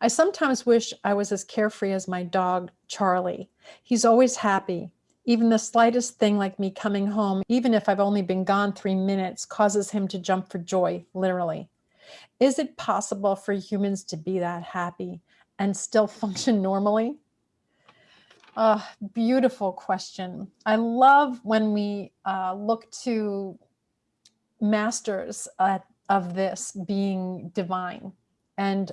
I sometimes wish I was as carefree as my dog, Charlie. He's always happy. Even the slightest thing like me coming home, even if I've only been gone three minutes, causes him to jump for joy, literally. Is it possible for humans to be that happy and still function normally? Uh, beautiful question. I love when we uh, look to masters of this being divine. And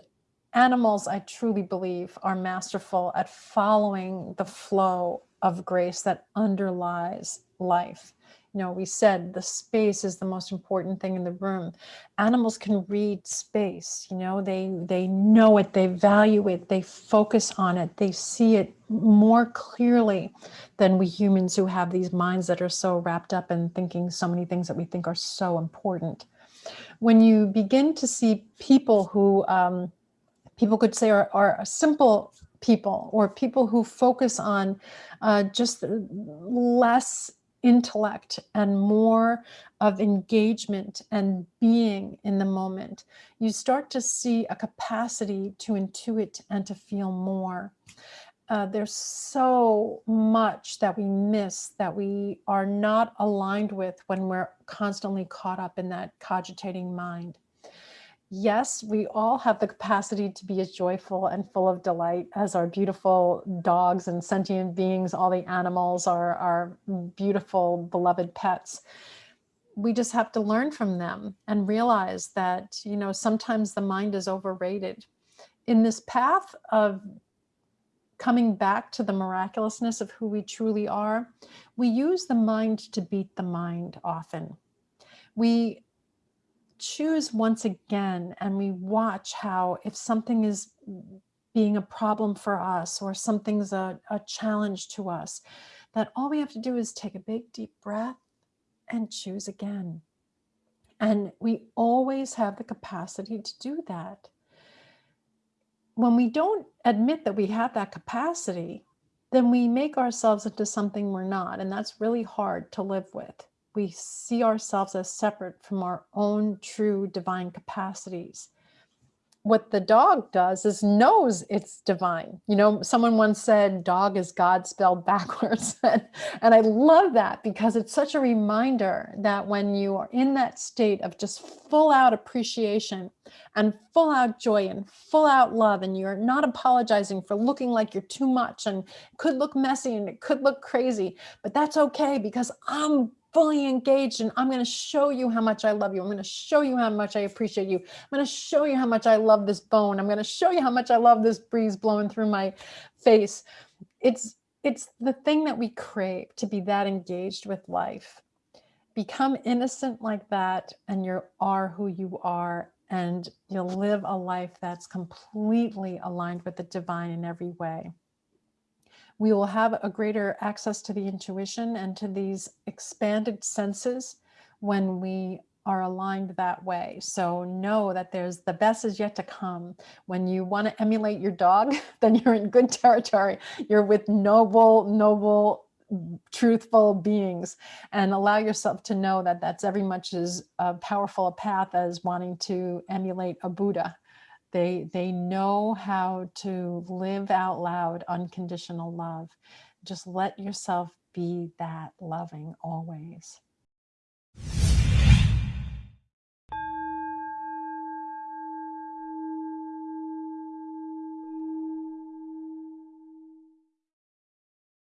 animals, I truly believe, are masterful at following the flow of grace that underlies life you know, we said the space is the most important thing in the room. Animals can read space, you know, they, they know it, they value it, they focus on it, they see it more clearly than we humans who have these minds that are so wrapped up in thinking so many things that we think are so important. When you begin to see people who um, people could say are, are simple people or people who focus on uh, just less intellect and more of engagement and being in the moment, you start to see a capacity to intuit and to feel more. Uh, there's so much that we miss that we are not aligned with when we're constantly caught up in that cogitating mind yes, we all have the capacity to be as joyful and full of delight as our beautiful dogs and sentient beings, all the animals, our, our beautiful beloved pets. We just have to learn from them and realize that, you know, sometimes the mind is overrated. In this path of coming back to the miraculousness of who we truly are, we use the mind to beat the mind often. We choose once again and we watch how if something is being a problem for us or something's a, a challenge to us, that all we have to do is take a big deep breath and choose again. And we always have the capacity to do that. When we don't admit that we have that capacity, then we make ourselves into something we're not. And that's really hard to live with we see ourselves as separate from our own true divine capacities. What the dog does is knows it's divine. You know, someone once said dog is God spelled backwards. and I love that because it's such a reminder that when you are in that state of just full out appreciation and full out joy and full out love, and you're not apologizing for looking like you're too much and could look messy and it could look crazy, but that's okay because I'm fully engaged and I'm going to show you how much I love you. I'm going to show you how much I appreciate you. I'm going to show you how much I love this bone. I'm going to show you how much I love this breeze blowing through my face. It's, it's the thing that we crave to be that engaged with life. Become innocent like that and you are who you are and you'll live a life that's completely aligned with the divine in every way we will have a greater access to the intuition and to these expanded senses when we are aligned that way. So know that there's the best is yet to come. When you want to emulate your dog, then you're in good territory. You're with noble, noble, truthful beings and allow yourself to know that that's every much as uh, powerful a path as wanting to emulate a Buddha. They, they know how to live out loud unconditional love. Just let yourself be that loving always.